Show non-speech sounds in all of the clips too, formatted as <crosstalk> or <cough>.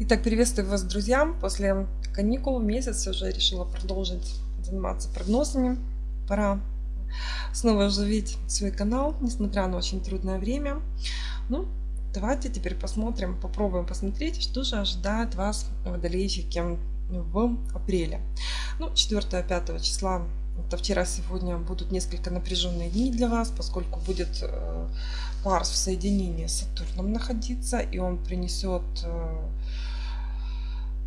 Итак, приветствую вас, друзья. После каникул месяц уже решила продолжить заниматься прогнозами. Пора снова оживить свой канал, несмотря на очень трудное время. Ну, давайте теперь посмотрим, попробуем посмотреть, что же ожидает вас, водолейщики, в апреле. Ну, 4-5 числа это вчера, сегодня будут несколько напряженные дни для вас, поскольку будет э, Марс в соединении с Сатурном находиться, и он принесет э,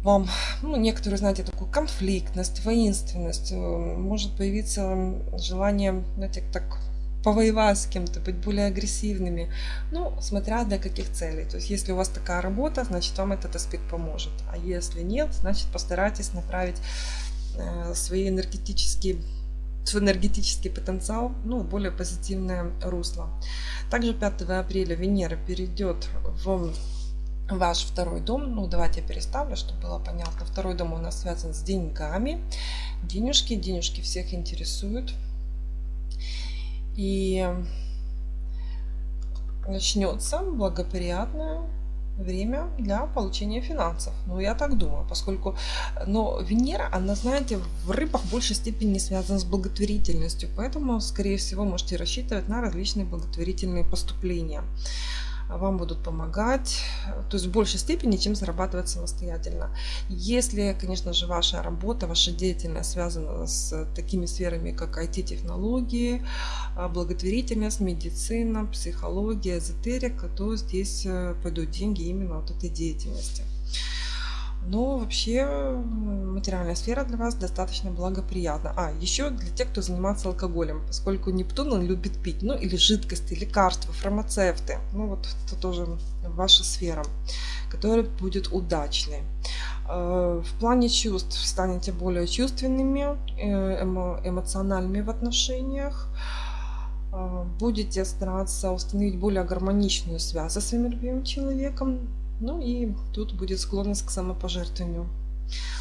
вам, ну, некоторые, знаете, такую конфликтность, воинственность. Э, может появиться желание, знаете, так повоевать с кем-то, быть более агрессивными. Ну, смотря для каких целей. То есть, если у вас такая работа, значит, вам этот аспект поможет. А если нет, значит, постарайтесь направить свои энергетические свой энергетический потенциал ну, более позитивное русло. Также 5 апреля Венера перейдет в ваш второй дом. Ну, давайте я переставлю, чтобы было понятно. Второй дом у нас связан с деньгами. Денежки, денежки всех интересуют. И начнется благоприятное время для получения финансов. Ну, я так думаю, поскольку, но Венера, она, знаете, в рыбах в большей степени связана с благотворительностью, поэтому, скорее всего, можете рассчитывать на различные благотворительные поступления вам будут помогать, то есть в большей степени, чем зарабатывать самостоятельно. Если, конечно же, ваша работа, ваша деятельность связана с такими сферами, как IT-технологии, а, благотворительность, медицина, психология, эзотерика, то здесь э, пойдут деньги именно от этой деятельности. Но вообще материальная сфера для вас достаточно благоприятна. А, еще для тех, кто занимается алкоголем, поскольку Нептун он любит пить, ну или жидкости, лекарства, фармацевты. Ну вот это тоже ваша сфера, которая будет удачной. Э, в плане чувств станете более чувственными, э, эмоциональными в отношениях э, будете стараться установить более гармоничную связь со своим любимым человеком, ну и тут будет склонность к самопожертвованию,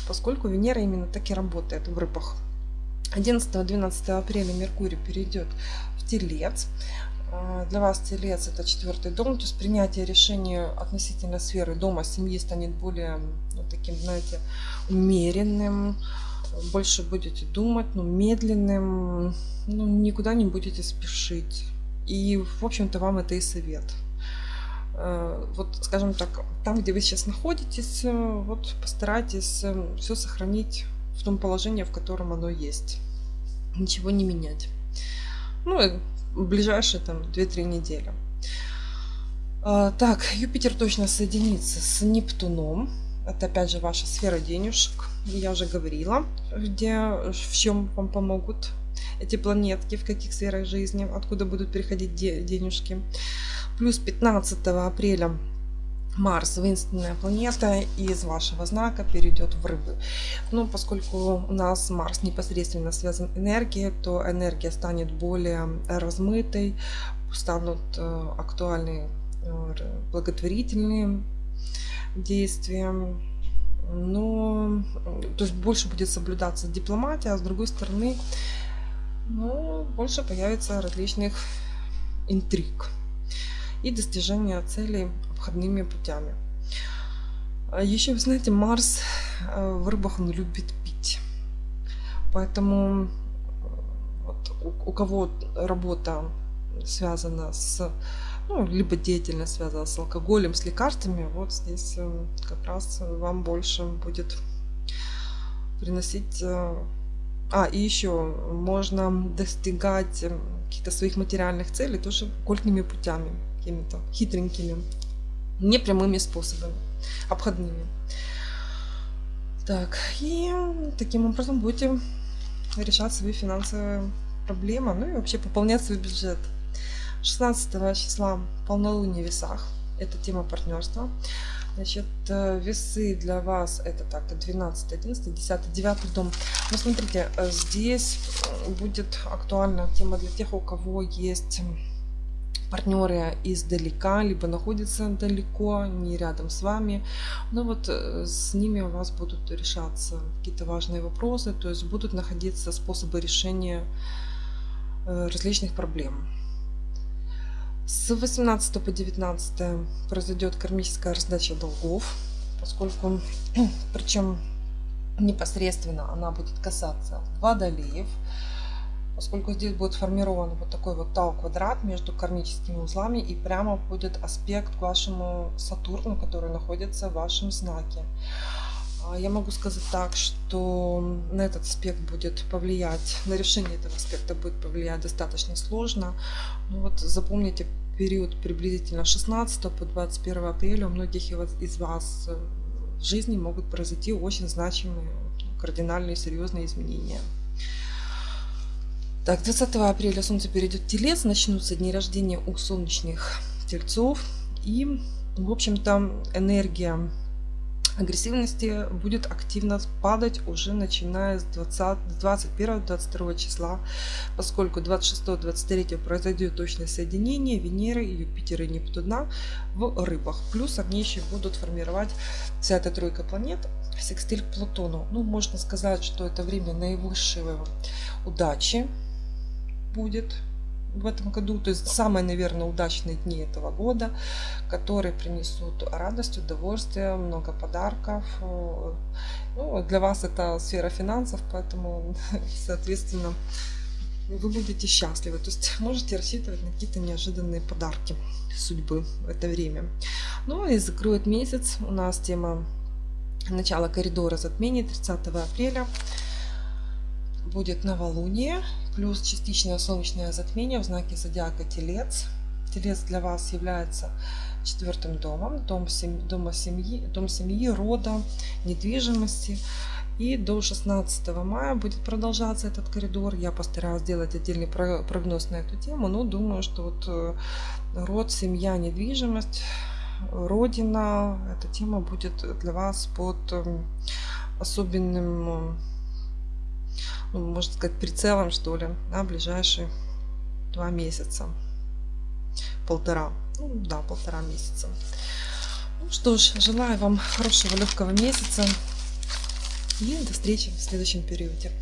поскольку Венера именно так и работает в рыбах. 11-12 апреля Меркурий перейдет в Телец. А, для вас Телец это четвертый дом, то есть принятие решения относительно сферы дома, семьи станет более ну, таким, знаете, умеренным, больше будете думать, ну, медленным, ну, никуда не будете спешить. И, в общем-то, вам это и совет. Э, вот, скажем так, там, где вы сейчас находитесь, э, вот постарайтесь э, все сохранить в том положении, в котором оно есть. Ничего не менять. Ну, ближайшие там 2-3 недели. Так, Юпитер точно соединится с Нептуном. Это опять же ваша сфера денежек. Я уже говорила, где, в чем вам помогут эти планетки, в каких сферах жизни, откуда будут приходить денежки. Плюс 15 апреля Марс, воинственная планета, из вашего знака перейдет в рыбы. Ну, поскольку у нас Марс непосредственно связан энергией, то энергия станет более размытой, станут э, актуальны э, благотворительные действия. Но, то есть больше будет соблюдаться дипломатия, а с другой стороны, ну, больше появится различных интриг и достижения целей обходными путями. А Еще, вы знаете, Марс э, в рыбах он любит пить. Поэтому э, вот, у, у кого работа связана с, ну, либо деятельность связана с алкоголем, с лекарствами, вот здесь э, как раз вам больше будет приносить... А, и еще можно достигать каких-то своих материальных целей тоже оккультными путями какими-то хитренькими, непрямыми способами, обходными. Так, и таким образом будете решать свои финансовые проблемы, ну и вообще пополнять свой бюджет. 16 числа полнолуние в весах, это тема партнерства. Значит, э, весы для вас это так, 12, 11, 10, 9 дом. Но смотрите, э, здесь будет актуальна тема для тех, у кого есть партнеры издалека, либо находятся далеко, не рядом с вами. Но вот э, с ними у вас будут решаться какие-то важные вопросы, то есть будут находиться способы решения э, различных проблем. С 18 по 19 произойдет кармическая раздача долгов, поскольку, <clears throat> причем непосредственно она будет касаться водолеев, поскольку здесь будет формирован вот такой вот тау-квадрат между кармическими узлами и прямо будет аспект к вашему Сатурну, который находится в вашем знаке. А, я могу сказать так, что на этот аспект будет повлиять, на решение этого аспекта будет повлиять достаточно сложно. Ну вот запомните период приблизительно 16 по 21 апреля у многих из вас в жизни могут произойти очень значимые, кардинальные, серьезные изменения. Так, 20 апреля Солнце перейдет в Телец, начнутся дни рождения у солнечных тельцов. И, в общем-то, энергия агрессивности будет активно падать уже начиная с 21-22 числа, поскольку 26-23 произойдет точное соединение Венеры, Юпитера и Нептуна в рыбах. Плюс они еще будут формировать вся эта тройка планет секстиль к Плутону. Ну, можно сказать, что это время наивысшей удачи будет в этом году. То есть самые, наверное, удачные дни этого года, которые принесут радость, удовольствие, много подарков. Ну, для вас это сфера финансов, поэтому, <laughs> соответственно, вы будете счастливы. То есть можете рассчитывать на какие-то неожиданные подарки судьбы в это время. Ну и закроет месяц. У нас тема начала коридора затмений 30 апреля будет новолуние, плюс частичное солнечное затмение в знаке зодиака Телец. Телец для вас является четвертым домом, дом семьи, дома семьи, дом семьи, рода, недвижимости. И до 16 мая будет продолжаться этот коридор. Я постараюсь сделать отдельный прогноз на эту тему, но думаю, что вот э, род, семья, недвижимость, родина, эта тема будет для вас под эм, особенным ну, можно сказать, прицелом, что ли, на ближайшие два месяца. Полтора. Ну, да, полтора месяца. Ну что ж, желаю вам хорошего легкого месяца и до встречи в следующем периоде.